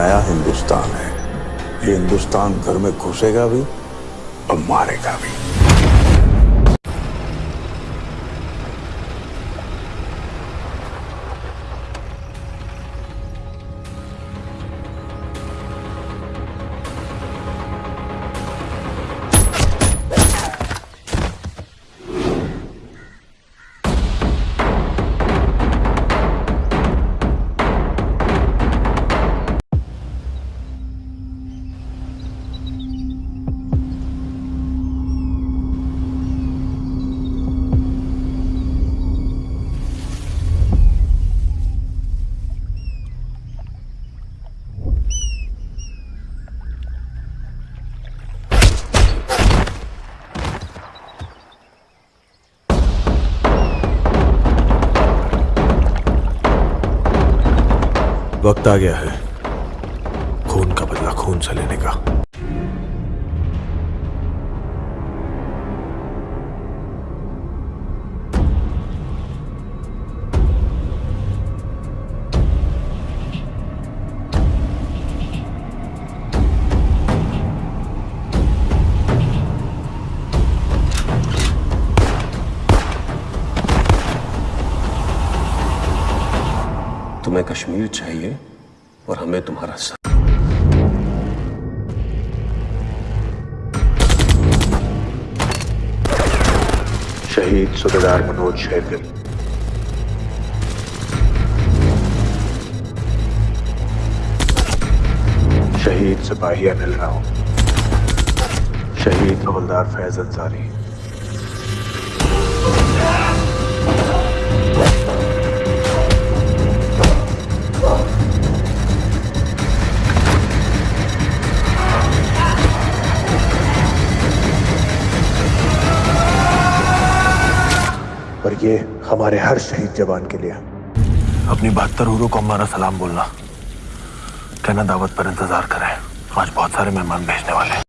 नया हिंदुस्तान है। ये हिंदुस्तान घर में घुसेगा भी और मारेगा भी। वक्त आ गया है। खून का बदला खून से लेने का। तुम्हें कश्मीर चाहिए और हमें तुम्हारा साथ। शहीद सूबेदार मनोज शेरगिल शहीद सिपाही अनिल राव शहीद हवलदार फैज अंसारी। और ये हमारे हर शहीद जवान के लिए। अपनी बहत्तर हुरों को हमारा सलाम बोलना। कहना दावत पर इंतज़ार करें। आज बहुत सारे मेहमान भेजने वाले हैं।